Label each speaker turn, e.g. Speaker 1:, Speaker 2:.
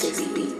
Speaker 1: Sexy beat.